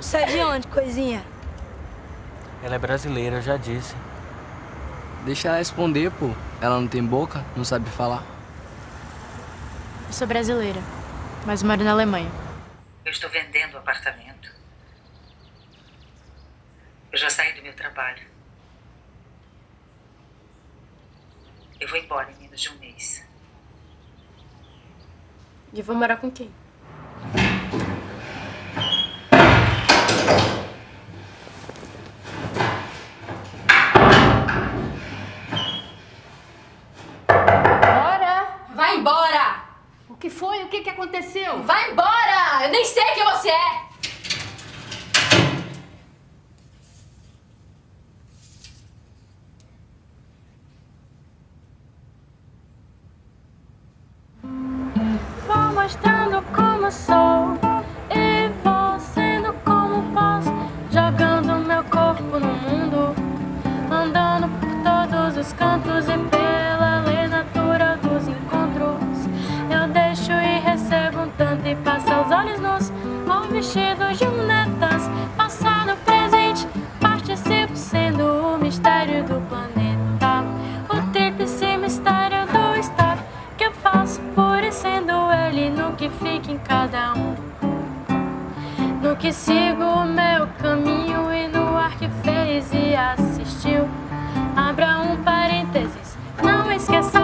Você é de onde, coisinha? Ela é brasileira, eu já disse. Deixa ela responder, pô. Ela não tem boca, não sabe falar. Eu sou brasileira, mas moro na Alemanha. Eu estou vendendo o apartamento. Eu já saí do meu trabalho. Eu vou embora em menos de um mês. E vou morar com quem? Embora! O que foi? O que, que aconteceu? Vai embora! Eu nem sei quem você é! Vou mostrando como sou vestido de um netas, passado, presente, participo sendo o mistério do planeta. O tríplice mistério do estado que eu passo por e sendo ele no que fica em cada um. No que sigo o meu caminho e no ar que fez e assistiu. Abra um parênteses, não esqueça.